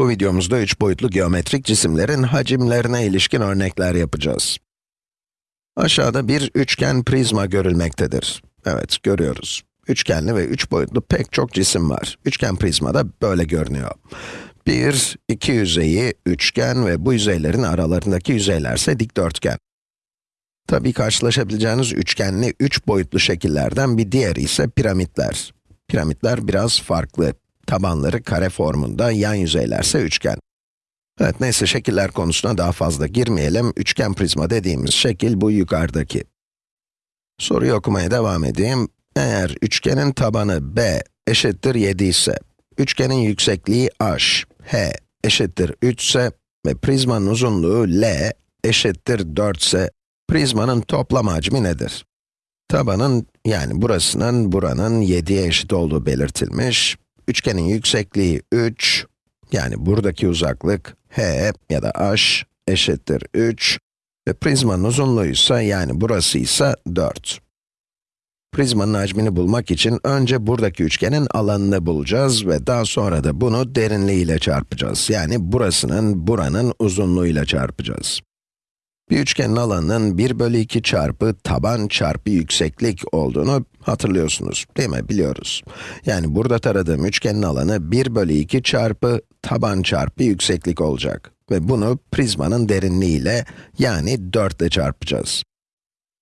Bu videomuzda üç boyutlu geometrik cisimlerin hacimlerine ilişkin örnekler yapacağız. Aşağıda bir üçgen prizma görülmektedir. Evet, görüyoruz. Üçgenli ve üç boyutlu pek çok cisim var. Üçgen prizma da böyle görünüyor. Bir, iki yüzeyi üçgen ve bu yüzeylerin aralarındaki yüzeylerse dikdörtgen. Tabii karşılaşabileceğiniz üçgenli üç boyutlu şekillerden bir diğeri ise piramitler. Piramitler biraz farklı. Tabanları kare formunda, yan yüzeylerse üçgen. Evet, neyse şekiller konusuna daha fazla girmeyelim. Üçgen prizma dediğimiz şekil bu yukarıdaki. Soruyu okumaya devam edeyim. Eğer üçgenin tabanı b eşittir 7 ise, üçgenin yüksekliği h, h eşittir 3 ise ve prizmanın uzunluğu l eşittir 4 ise, prizmanın toplam hacmi nedir? Tabanın, yani burasının, buranın 7'ye eşit olduğu belirtilmiş. Üçgenin yüksekliği 3, yani buradaki uzaklık h ya da h eşittir 3 ve prizmanın uzunluğu ise yani burası ise 4. Prizmanın hacmini bulmak için önce buradaki üçgenin alanını bulacağız ve daha sonra da bunu derinliğiyle çarpacağız. Yani burasının, buranın uzunluğuyla çarpacağız. Bir üçgenin alanının 1 bölü 2 çarpı taban çarpı yükseklik olduğunu hatırlıyorsunuz, değil mi? Biliyoruz. Yani burada taradığım üçgenin alanı 1 bölü 2 çarpı taban çarpı yükseklik olacak. Ve bunu prizmanın derinliğiyle, yani 4 ile çarpacağız.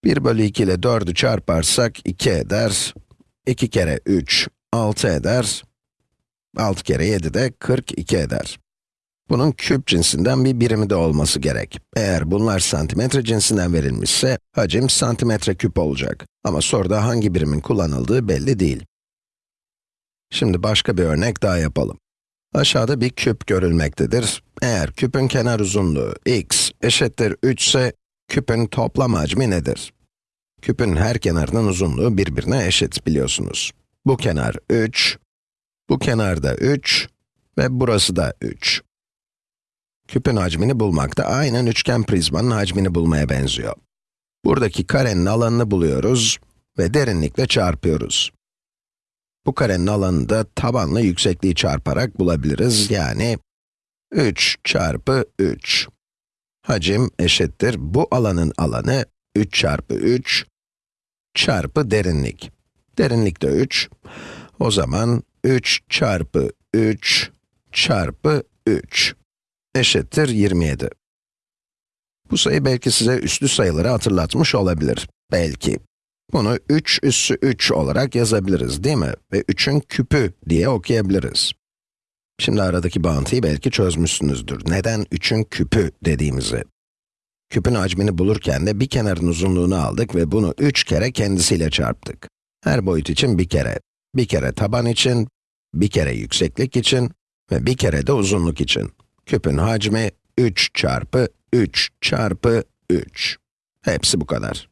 1 bölü 2 ile 4'ü çarparsak 2 eder. 2 kere 3, 6 eder. 6 kere 7 de 42 eder. Bunun küp cinsinden bir birimi de olması gerek. Eğer bunlar santimetre cinsinden verilmişse, hacim santimetre küp olacak. Ama soruda hangi birimin kullanıldığı belli değil. Şimdi başka bir örnek daha yapalım. Aşağıda bir küp görülmektedir. Eğer küpün kenar uzunluğu x eşittir 3 ise, küpün toplam hacmi nedir? Küpün her kenarının uzunluğu birbirine eşit biliyorsunuz. Bu kenar 3, bu kenar da 3 ve burası da 3. Küpün hacmini bulmak da aynen üçgen prizmanın hacmini bulmaya benziyor. Buradaki karenin alanını buluyoruz ve derinlikle çarpıyoruz. Bu karenin alanını da tabanla yüksekliği çarparak bulabiliriz. Yani 3 çarpı 3. Hacim eşittir bu alanın alanı 3 çarpı 3 çarpı derinlik. Derinlik de 3. O zaman 3 çarpı 3 çarpı 3 eşittir 27. Bu sayı belki size üslü sayıları hatırlatmış olabilir. Belki. Bunu 3 üssü 3 olarak yazabiliriz değil mi? Ve 3'ün küpü diye okuyabiliriz. Şimdi aradaki bağıntıyı belki çözmüşsünüzdür. Neden 3'ün küpü dediğimizi. Küpün hacmini bulurken de bir kenarın uzunluğunu aldık ve bunu 3 kere kendisiyle çarptık. Her boyut için bir kere. Bir kere taban için, bir kere yükseklik için ve bir kere de uzunluk için. Küpün hacmi 3 çarpı 3 çarpı 3. Hepsi bu kadar.